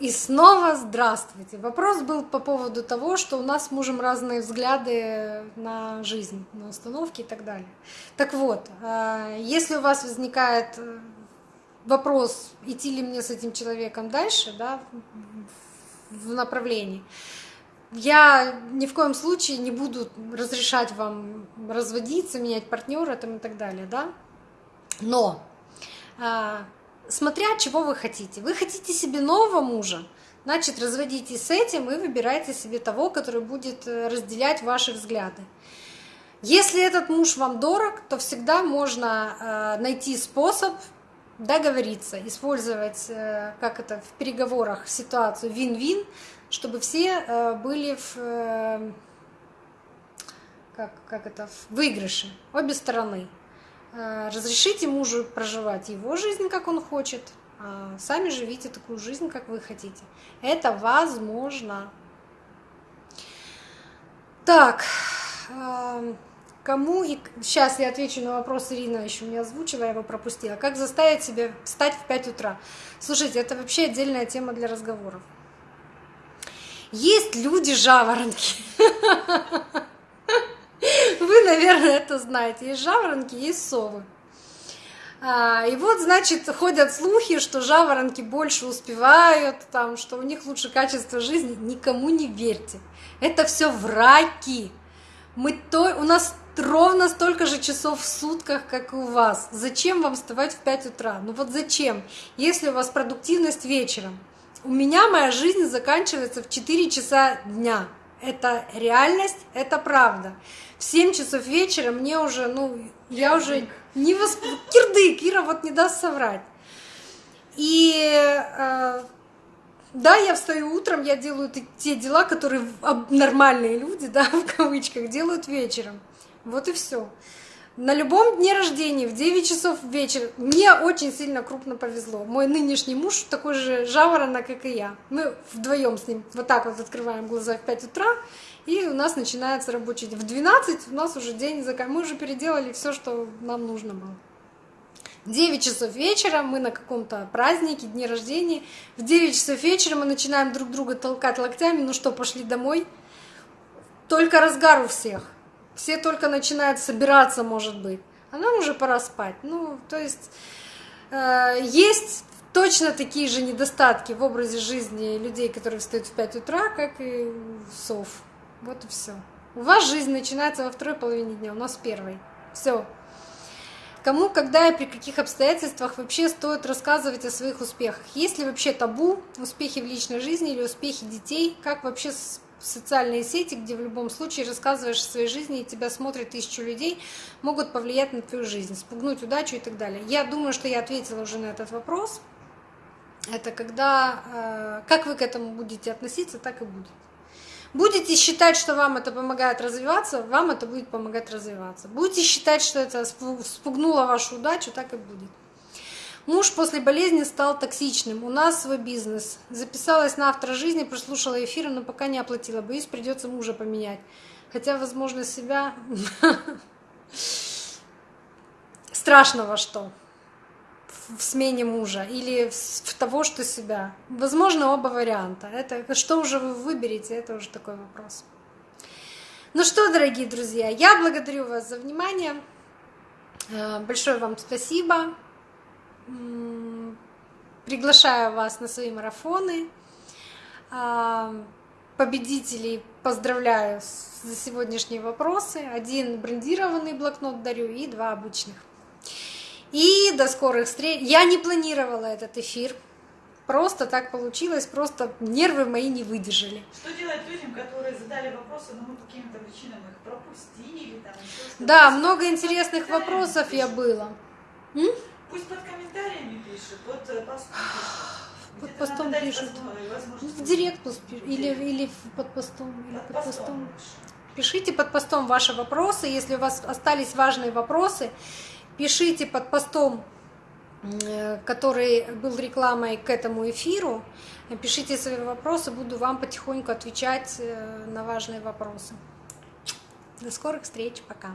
И снова здравствуйте. Вопрос был по поводу того, что у нас с мужем разные взгляды на жизнь, на установки и так далее. Так вот, а, если у вас возникает э, вопрос, идти ли мне с этим человеком дальше, да, в направлении, я ни в коем случае не буду разрешать вам разводиться, менять партнера и так далее, да. Но а, смотря чего вы хотите. Вы хотите себе нового мужа, значит, разводитесь с этим и выбирайте себе того, который будет э, разделять ваши взгляды. Если этот муж вам дорог, то всегда можно э, найти способ договориться, использовать, э, как это в переговорах, ситуацию вин-вин, чтобы все были в, как, как это, в выигрыше, обе стороны. Э, разрешите мужу проживать его жизнь, как он хочет, а сами живите такую жизнь, как вы хотите. Это возможно. Так, эм, кому и сейчас я отвечу на вопрос Ирина еще не озвучила, я его пропустила. Как заставить себя встать в 5 утра? Слушайте, это вообще отдельная тема для разговоров. Есть люди жаворонки. Вы, наверное, это знаете. Есть жаворонки, есть совы. А, и вот, значит, ходят слухи, что жаворонки больше успевают, там, что у них лучше качество жизни. Никому не верьте. Это все враки. Мы то... У нас ровно столько же часов в сутках, как и у вас. Зачем вам вставать в 5 утра? Ну вот зачем? Если у вас продуктивность вечером. У меня моя жизнь заканчивается в 4 часа дня. Это реальность, это правда в 7 часов вечера мне уже, ну, я уже не восп... Кирдык, Ира вот не даст соврать. И э, да, я встаю утром, я делаю те дела, которые нормальные люди, да, в кавычках, делают вечером. Вот и все. На любом дне рождения в 9 часов вечера мне очень сильно крупно повезло. Мой нынешний муж такой же жаворонок, как и я. Мы вдвоем с ним вот так вот открываем глаза в 5 утра и у нас начинается рабочий день. В 12 у нас уже день заканчивается. Мы уже переделали все, что нам нужно было. В 9 часов вечера мы на каком-то празднике, дне рождения. В 9 часов вечера мы начинаем друг друга толкать локтями. Ну что, пошли домой? Только разгар у всех. Все только начинают собираться, может быть. А нам уже пора спать. Ну, то есть э, есть точно такие же недостатки в образе жизни людей, которые встают в 5 утра, как и сов. Вот и все. У вас жизнь начинается во второй половине дня, у нас первой. Все. Кому, когда и при каких обстоятельствах вообще стоит рассказывать о своих успехах? Есть ли вообще табу успехи в личной жизни или успехи детей? Как вообще социальные сети, где в любом случае рассказываешь о своей жизни, и тебя смотрят тысячу людей, могут повлиять на твою жизнь, спугнуть удачу и так далее. Я думаю, что я ответила уже на этот вопрос. Это когда, э, как вы к этому будете относиться, так и будет. Будете считать, что вам это помогает развиваться, вам это будет помогать развиваться. Будете считать, что это спугнуло вашу удачу, так и будет. Муж после болезни стал токсичным. У нас свой бизнес. Записалась на автора жизни, прослушала эфир, но пока не оплатила. Боюсь, придется мужа поменять. Хотя, возможно, себя... Страшного что? в смене мужа или в того, что себя. Возможно, оба варианта. Это что уже вы выберете, это уже такой вопрос. Ну что, дорогие друзья, я благодарю вас за внимание. Э, большое вам спасибо. Приглашаю вас на свои марафоны. А, победителей поздравляю за сегодняшние вопросы. Один брендированный блокнот дарю и два обычных. И до скорых встреч. Я не планировала этот эфир. Просто так получилось, просто нервы мои не выдержали. Что делать людям, которые задали вопросы, но мы по каким-то причинам их пропустили? Там, да, много интересных вопросов я было. М? Пусть под комментариями пишут, под постом пишут. Под постом пишут. В директ или, или под постом. Или под, под постом. постом. Пишите под постом ваши вопросы. Если у вас остались важные вопросы, Пишите под постом, э, который был рекламой к этому эфиру, пишите свои вопросы, буду вам потихоньку отвечать э, на важные вопросы. До скорых встреч, пока.